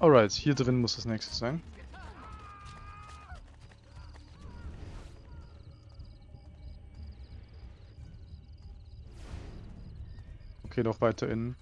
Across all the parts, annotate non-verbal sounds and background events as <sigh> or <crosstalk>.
Alright, hier drin muss das nächste sein. Okay, doch weiter innen.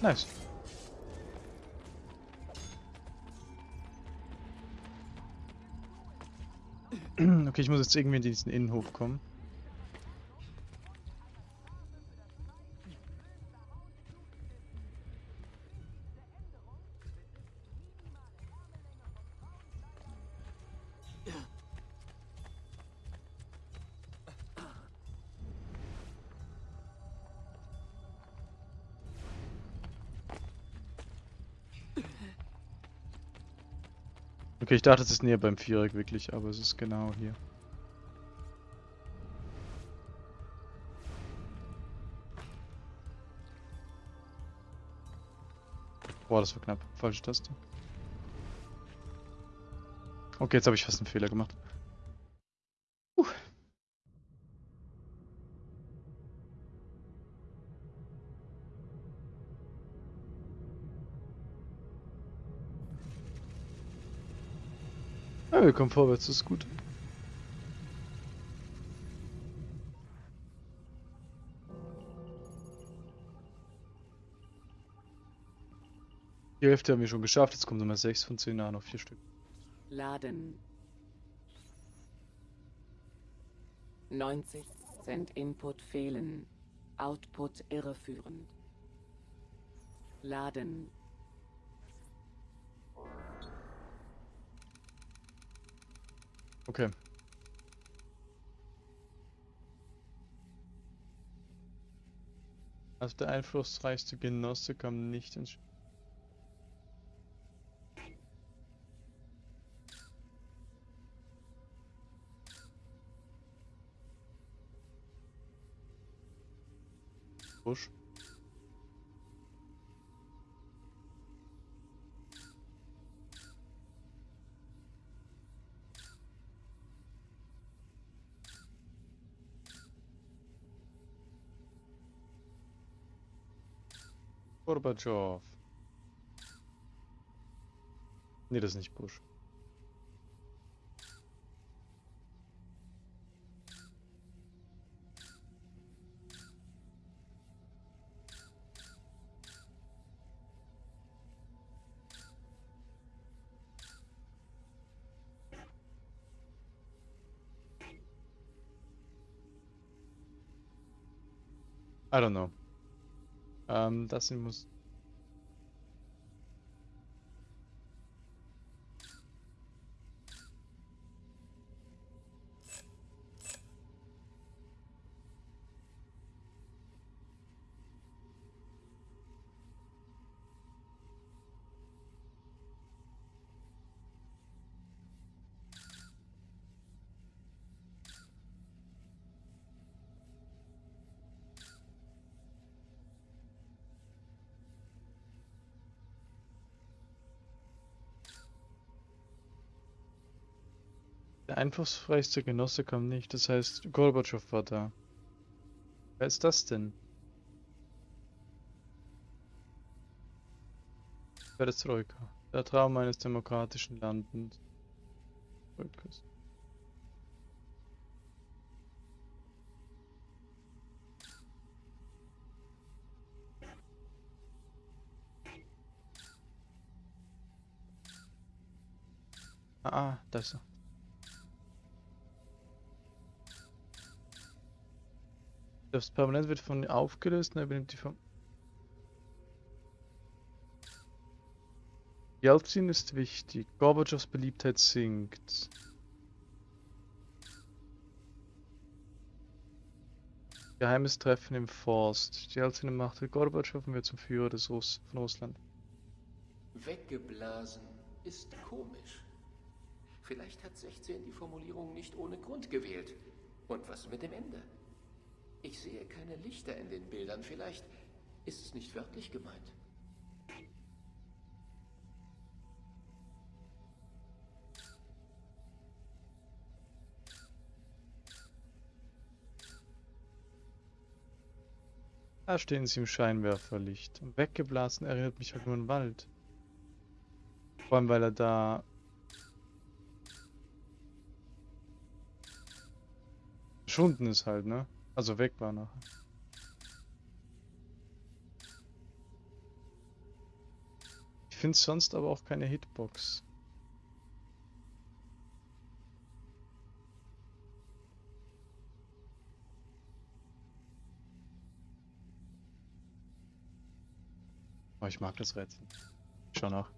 Nice. <clears throat> Okay, ich muss jetzt irgendwie in diesen Innenhof kommen. Okay, ich dachte, es ist näher beim Viereck wirklich, aber es ist genau hier. Boah, das war knapp. Falsche Taste. Okay, jetzt habe ich fast einen Fehler gemacht. Ja, wir kommen vorwärts, das ist gut. Die Hälfte haben wir schon geschafft, jetzt kommen Nummer 6 von 10 an, noch 4 Stück. Laden. 90 Cent Input fehlen. Output irreführend. Laden. Okay. Also der einflussreichste Genosse kam nicht ins Spiel. Busch. Gorbatschow. Nee, das ist nicht Bush. I don't know. Ähm, das hier Der einflussreichste Genosse kam nicht, das heißt, Gorbatschow war da. Wer ist das denn? Perestroika. Der Traum eines demokratischen Landes. Volkes. Ah, ah, da ist er. Das permanent wird von aufgelöst und er übernimmt die Form. Jelzin ist wichtig. Gorbatschows Beliebtheit sinkt. Geheimes Treffen im Forst. Jelzin machte Gorbatschow wird zum Führer des Russ von Russland. Weggeblasen ist komisch. Vielleicht hat 16 die Formulierung nicht ohne Grund gewählt. Und was mit dem Ende? Ich sehe keine Lichter in den Bildern. Vielleicht ist es nicht wörtlich gemeint. Da stehen sie im Scheinwerferlicht. Und weggeblasen erinnert mich halt nur an den Wald. Vor allem, weil er da... Verschwunden ist halt, ne? Also weg war nachher. Ich finde sonst aber auch keine Hitbox. Oh, ich mag das Rätsel. Ich schau nach.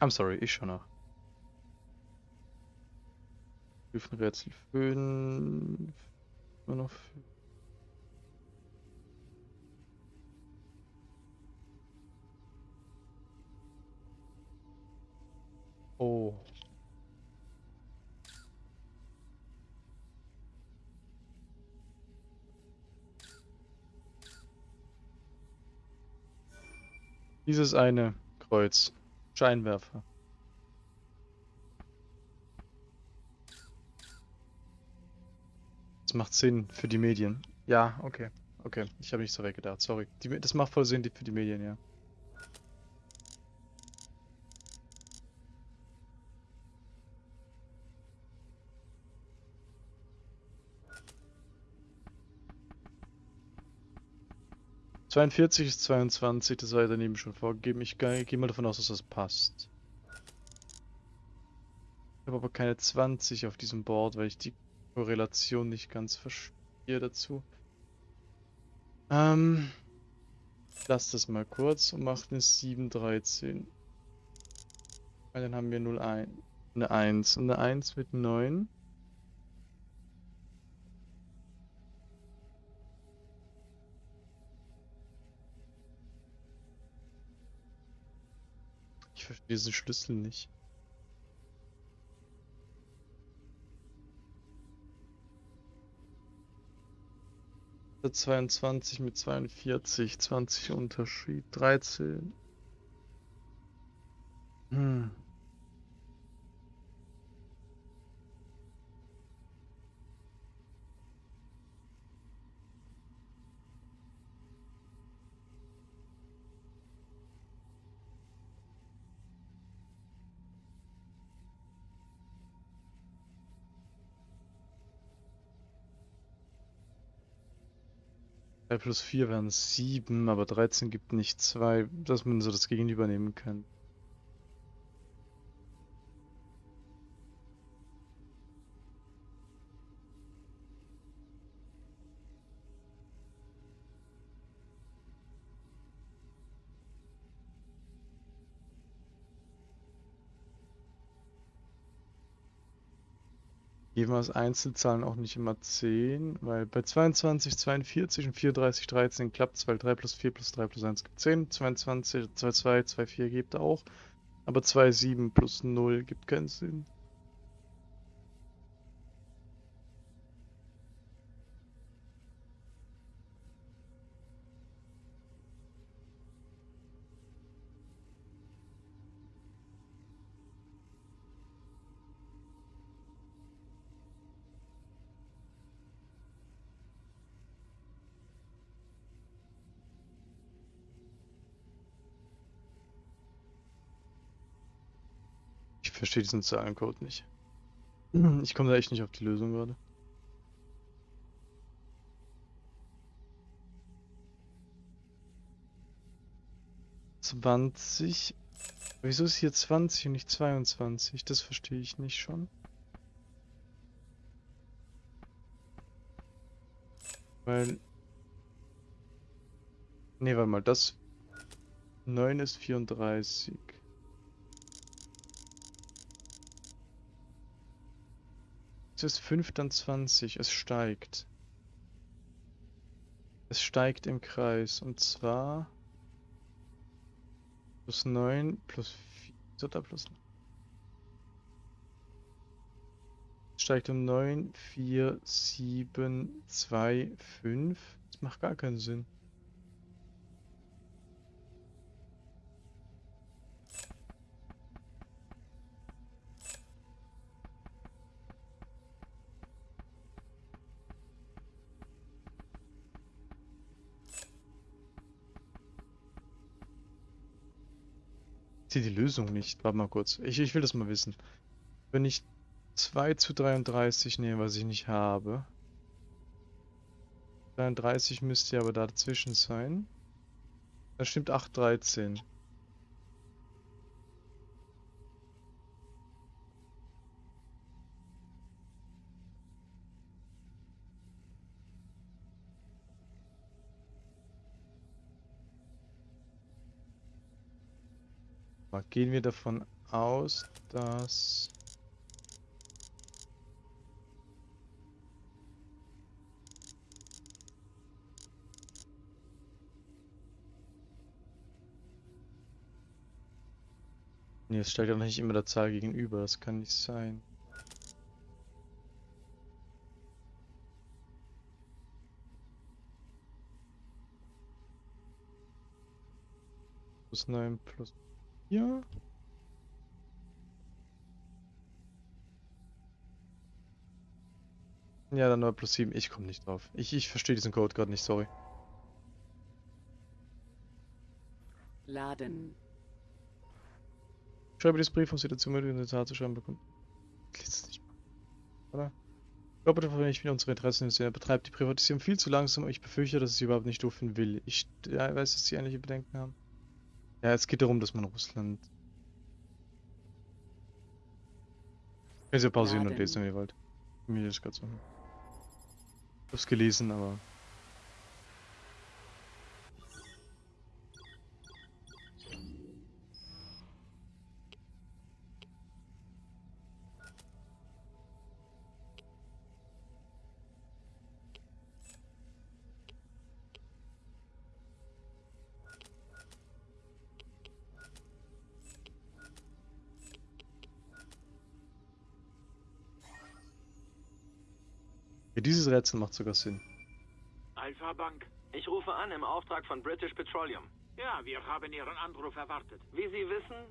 I'm sorry, ich schau nach. Rätsel 5. Immer noch. Oh. Dieses eine Kreuz. Scheinwerfer. Das macht Sinn für die Medien. Ja, okay. Okay, ich habe nicht so weggedacht, sorry. Die, das macht voll Sinn für die Medien, ja. Zweiundvierzig ist 22, das war ja daneben schon vorgegeben. Ich gehe mal davon aus, dass das passt. Ich habe aber keine 20 auf diesem Board, weil ich die Korrelation nicht ganz verstehe dazu. Ähm, lass das mal kurz und mach eine 713. Weil dann haben wir 0, 1, eine 1 und eine 1 mit 9. Ich verstehe diesen Schlüssel nicht. 22 mit 42, 20 Unterschied, 13. Hm. Plus 4 wären 7, aber 13 gibt nicht 2, dass man so das Gegenüber nehmen kann. Geben Einzelzahlen auch nicht immer 10, weil bei 22, 42 und 34, 13 klappt es, weil 3 plus 4 plus 3 plus 1 gibt 10, 22, 2, 2, 2, 4 gibt auch, aber 2, 7 plus 0 gibt keinen Sinn. Verstehe diesen Zahlencode nicht. Ich komme da echt nicht auf die Lösung gerade. Zwanzig. Wieso ist hier 20 und nicht 22? Das verstehe ich nicht schon. Weil... Ne, warte mal, das... 9 ist 34. ist 5, dann 20. Es steigt. Es steigt im Kreis. Und zwar plus 9 plus 4 oder plus Es steigt um 9, 4, 7, 2, 5. Das macht gar keinen Sinn. Sehe die Lösung nicht. Warte mal kurz. Ich, ich will das mal wissen. Wenn ich 2 zu 33 nehme, was ich nicht habe. 33 müsste ja aber dazwischen sein. Da stimmt 8, 13. Gehen wir davon aus, dass... Nee, es stellt ja noch nicht immer der Zahl gegenüber, das kann nicht sein. Plus 9 plus hier. Ja, dann nur plus 7. Ich komme nicht drauf. Ich, ich verstehe diesen Code gerade nicht, sorry. Laden. Schreibe dieses Brief, um sie dazu möglich, eine Tat zu schreiben bekommen. Liest nicht Oder? Ich glaube, davon ich wieder unsere Interessen Er betreibt die Privatisierung viel zu langsam, ich befürchte, dass sie überhaupt nicht dürfen will. Ich weiß, dass sie ähnliche Bedenken haben. Ja, es geht darum, dass man Russland. Könnt ihr pausieren ja, und lesen, wenn ihr wollt. Mir ist gerade so. Ich hab's gelesen, aber Ja, dieses Rätsel macht sogar Sinn. Alpha Bank. Ich rufe an im Auftrag von British Petroleum. Ja, wir haben Ihren Anruf erwartet. Wie Sie wissen,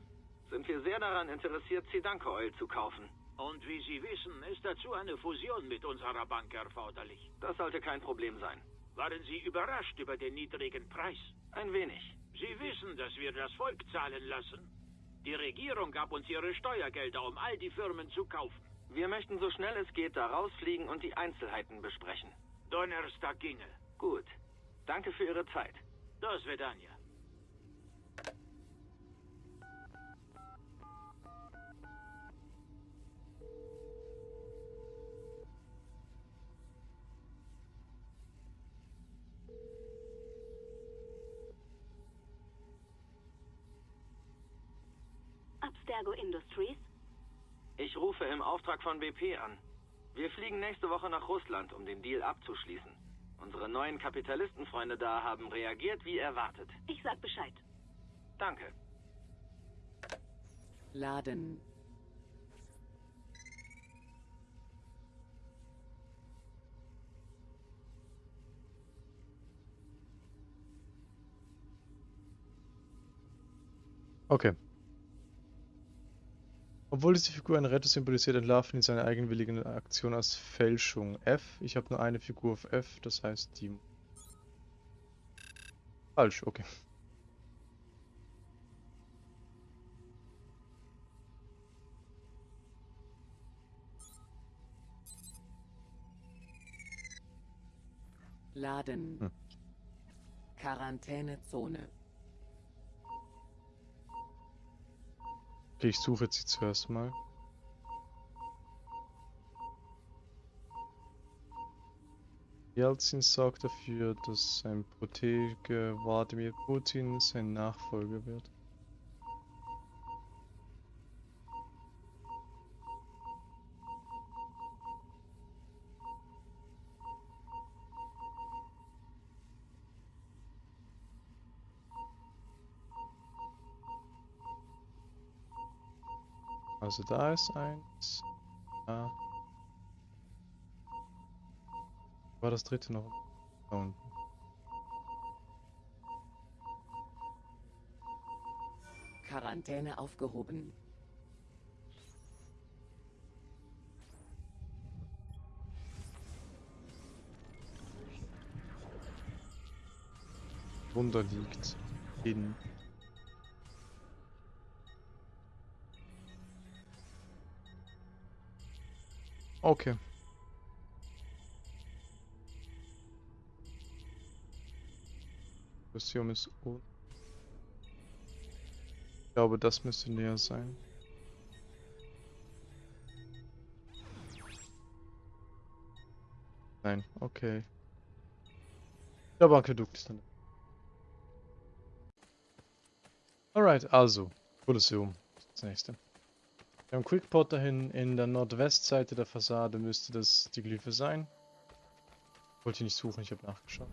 sind wir sehr daran interessiert, Zidanko Oil zu kaufen. Und wie Sie wissen, ist dazu eine Fusion mit unserer Bank erforderlich. Das sollte kein Problem sein. Waren Sie überrascht über den niedrigen Preis? Ein wenig. Sie wissen, dass wir das Volk zahlen lassen. Die Regierung gab uns ihre Steuergelder, um all die Firmen zu kaufen. Wir möchten so schnell es geht da rausfliegen und die Einzelheiten besprechen. Donnerstag ginge. Gut. Danke für Ihre Zeit. Das wird Anja. Abstergo Industries ich rufe im Auftrag von BP an. Wir fliegen nächste Woche nach Russland, um den Deal abzuschließen. Unsere neuen Kapitalistenfreunde da haben reagiert wie erwartet. Ich sag Bescheid. Danke. Laden. Okay. Obwohl diese Figur eine Rettung symbolisiert, entlarven ihn seine eigenwillige Aktion als Fälschung. F. Ich habe nur eine Figur auf F, das heißt die. Falsch, okay. Laden. Hm. Quarantänezone. Okay, ich suche jetzt sie zuerst mal. Jelzin sorgt dafür, dass sein Protege Wladimir Putin sein Nachfolger wird. Also da ist eins. Da. War das dritte noch? Da unten. Quarantäne aufgehoben. Wunder liegt. In. Okay. Museum ist unten. Ich glaube, das müsste näher sein. Nein, okay. Der Aquädukt ist dann. Alright, also, Kolosseum. Das nächste. Wir haben Quickport dahin. In der Nordwestseite der Fassade müsste das die Glyphe sein. Wollte ich nicht suchen, ich habe nachgeschaut.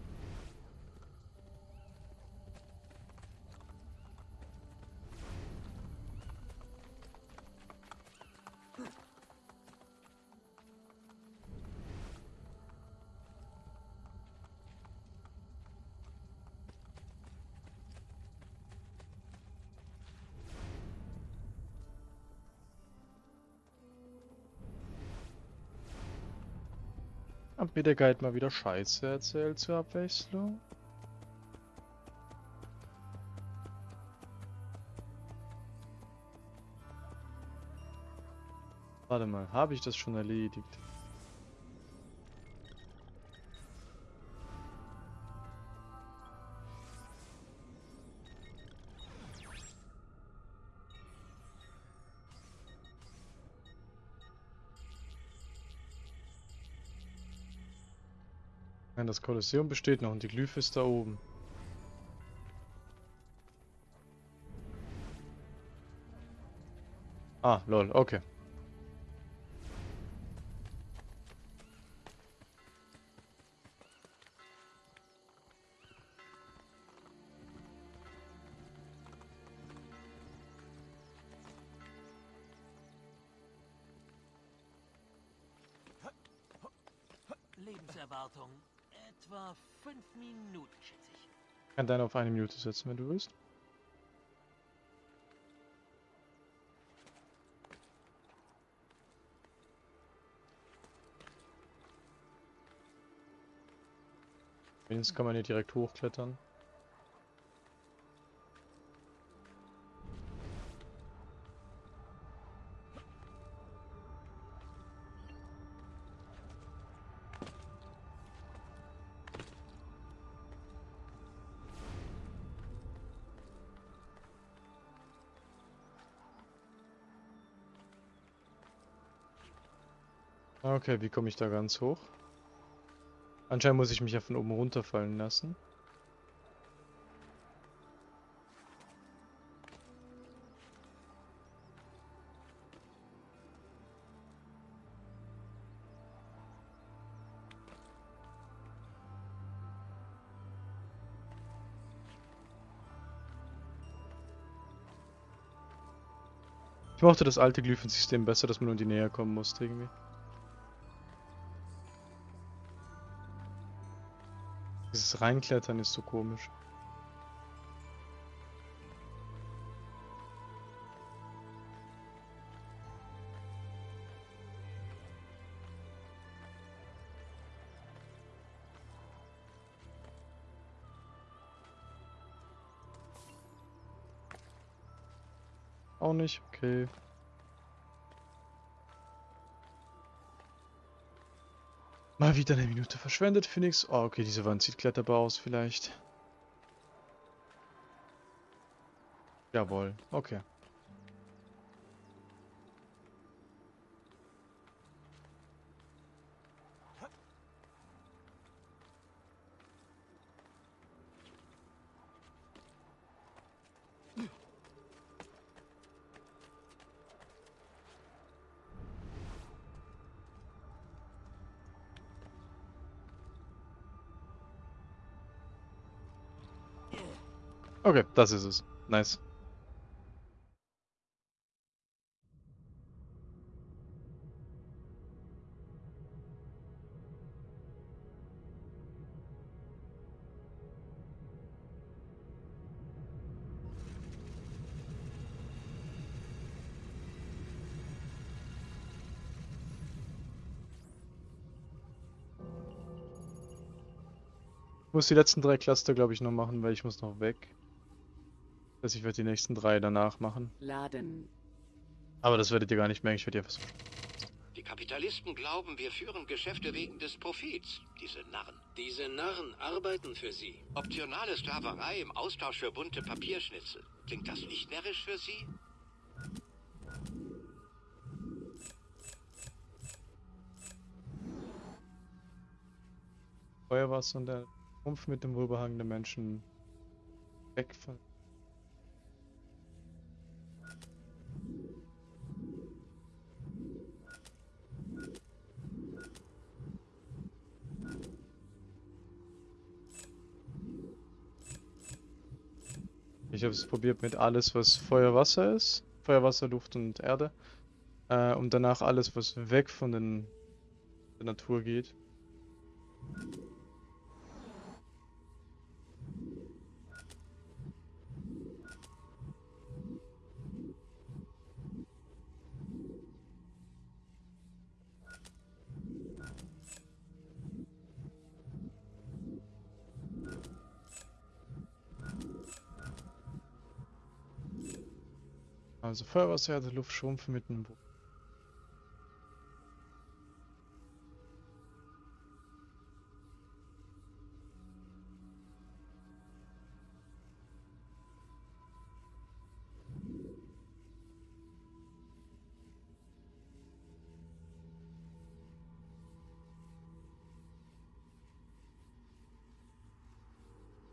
Der Guide mal wieder Scheiße erzählt zur Abwechslung? Warte mal, habe ich das schon erledigt? Nein, das Kolosseum besteht noch und die Glyphe ist da oben. Ah, lol, okay. Minuten, schätze ich. Kann deine auf eine Minute setzen, wenn du willst. Wenigstens kann man hier direkt hochklettern. Okay, wie komme ich da ganz hoch? Anscheinend muss ich mich ja von oben runterfallen lassen. Ich mochte das alte Glyphensystem besser, dass man nur in die Nähe kommen musste irgendwie. Dieses Reinklettern ist so komisch. Auch nicht, okay. Mal wieder eine Minute verschwendet, Phoenix. Oh, okay, diese Wand sieht kletterbar aus vielleicht. Jawohl, okay. Okay, das ist es. Nice. muss die letzten drei Cluster, glaube ich, noch machen, weil ich muss noch weg. Das heißt, ich werde die nächsten drei danach machen. Laden. Aber das werdet ihr gar nicht merken, ich werde die einfach so. Die Kapitalisten glauben, wir führen Geschäfte wegen des Profits. Diese Narren. Diese Narren arbeiten für sie. Optionale Sklaverei im Austausch für bunte Papierschnitzel. Klingt das nicht närrisch für Sie? Feuerwasser und der Rumpf mit dem wohlbehagenden Menschen weg von. Ich habe es probiert mit alles, was Feuer, Wasser ist. Feuer, Wasser, Luft und Erde. Äh, und danach alles, was weg von den, der Natur geht. Also Feuer, Wasser, Erde, Luft, Schrumpf mit einem Bo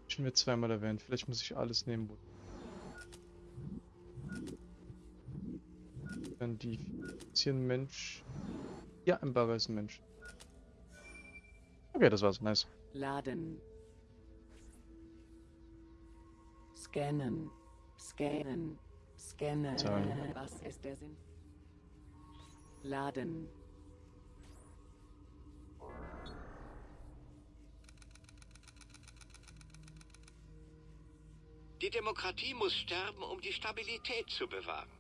Schon wird zweimal erwähnt. Vielleicht muss ich alles nehmen. Dann die ist hier ein Mensch. Ja, ein Bagger ist ein Mensch. Okay, das war's. Nice. Laden. Scannen. Scannen. Scannen. Zahlen. Was ist der Sinn? Laden. Die Demokratie muss sterben, um die Stabilität zu bewahren.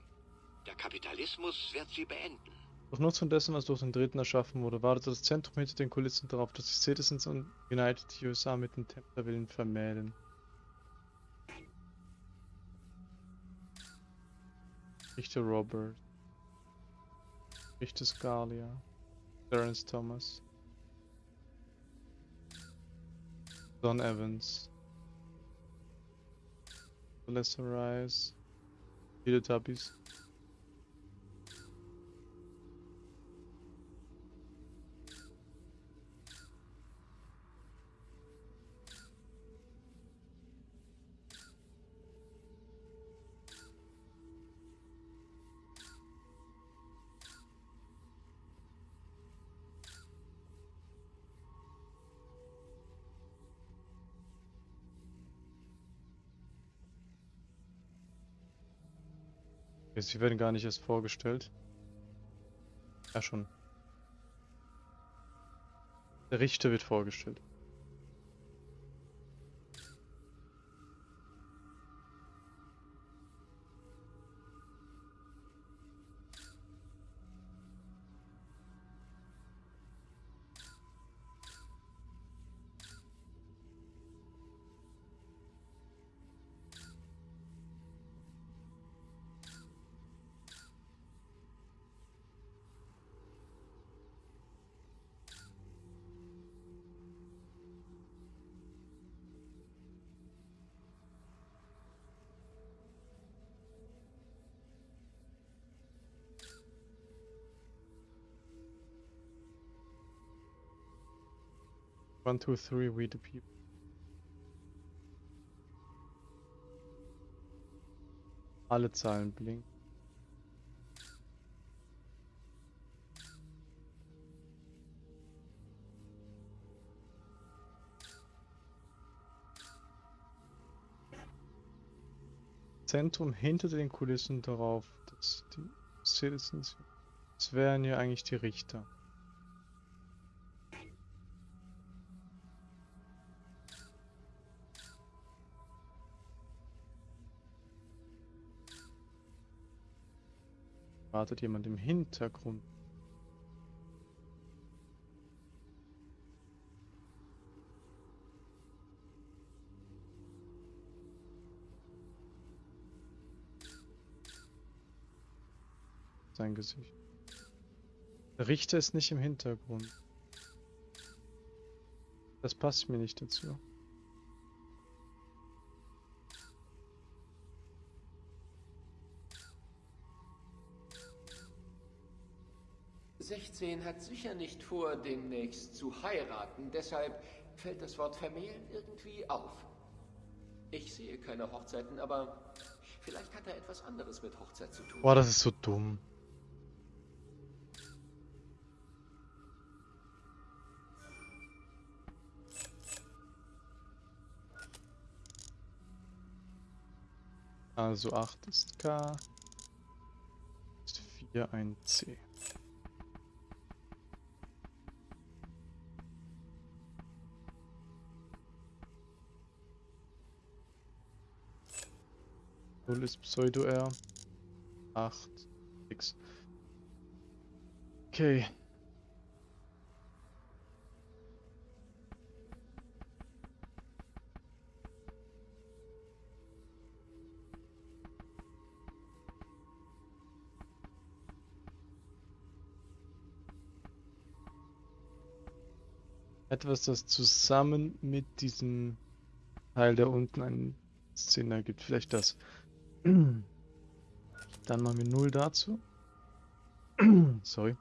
Der Kapitalismus wird sie beenden. Durch Nutzung dessen, was durch den Dritten erschaffen wurde, wartete das Zentrum hinter den Kulissen darauf, dass sich Citizens und United USA mit den Templerwillen vermählen. Richter Robert. Richter Scalia. Terence Thomas. Don Evans. Lester Rice. Teletubbies. Sie werden gar nicht erst vorgestellt. Ja, schon. Der Richter wird vorgestellt. One, two, three, we the people. Alle Zahlen blinken. Zentrum hinter den Kulissen darauf, dass die Citizens, das wären ja eigentlich die Richter. wartet jemand im Hintergrund. Sein Gesicht. Richte es nicht im Hintergrund. Das passt mir nicht dazu. Sechzehn hat sicher nicht vor, demnächst zu heiraten, deshalb fällt das Wort vermählen irgendwie auf. Ich sehe keine Hochzeiten, aber vielleicht hat er etwas anderes mit Hochzeit zu tun. Boah, das ist so dumm. Also 8 ist K. Ist 4 ein C. Null ist Pseudo-R. 8 X. Okay. Etwas, das zusammen mit diesem Teil, der unten einen Sinn ergibt. Vielleicht das. Dann machen wir 0 dazu. Sorry.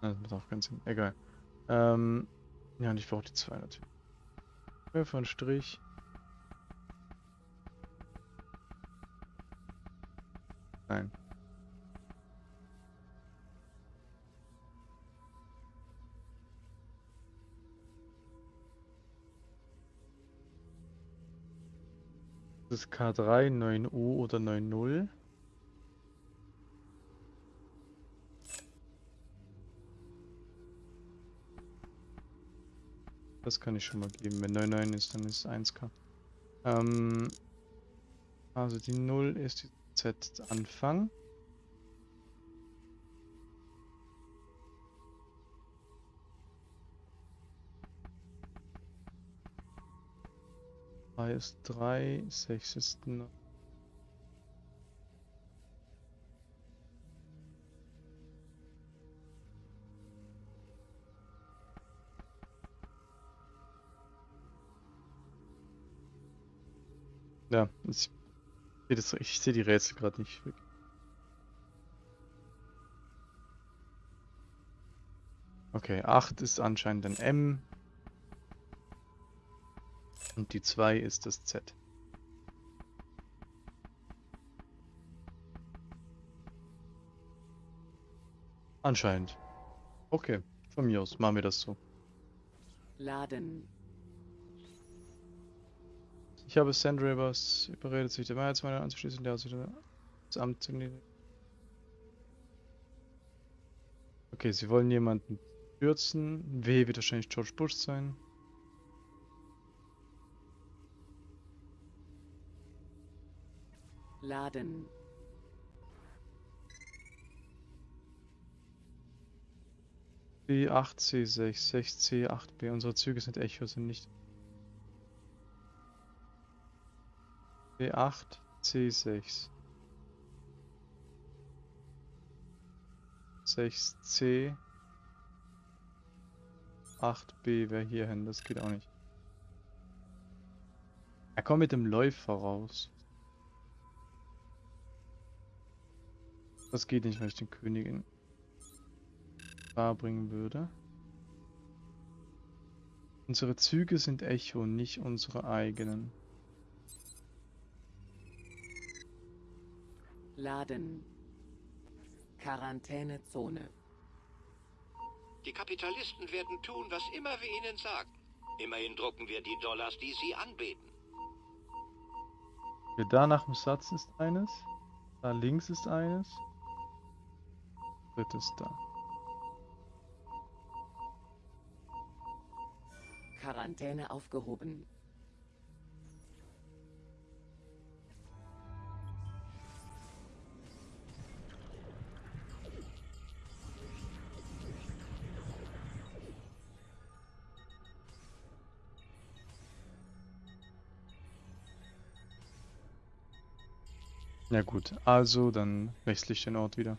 Das macht auch keinen Sinn. Egal. Ähm, ja, und ich brauche die 2 natürlich. Für einen Strich. Das ist K3, 9U oder 9.0. Das kann ich schon mal geben. Wenn 9,9 ist, dann ist es 1K. Ähm, also die 0 ist die Z-Anfang. Drei ist 3, 6 ist 9. Ja, ich ich sehe die Rätsel gerade nicht. Okay, 8 ist anscheinend ein M. Und die 2 ist das Z. Anscheinend. Okay, von mir aus machen wir das so. Laden. Ich habe Sandravers überredet, sich der Mehrheitsmeinung anzuschließen, der sich das Amt zu nehmen. Okay, sie wollen jemanden stürzen. W wird wahrscheinlich George Bush sein. Laden. B8, C6, 6C, 8B. Unsere Züge sind Echo, sind nicht. B8, C6. 6C. 8B wäre hier hin, das geht auch nicht. Er kommt mit dem Läufer raus. Das geht nicht, weil ich den Königin bringen würde. Unsere Züge sind Echo, nicht unsere eigenen. Laden. Quarantänezone. Die Kapitalisten werden tun, was immer wir ihnen sagen. Immerhin drucken wir die Dollars, die sie anbeten. Okay, da nach dem Satz ist eines. Da links ist eines. Da. Quarantäne aufgehoben. Ja gut, also dann wechsle ich den Ort wieder.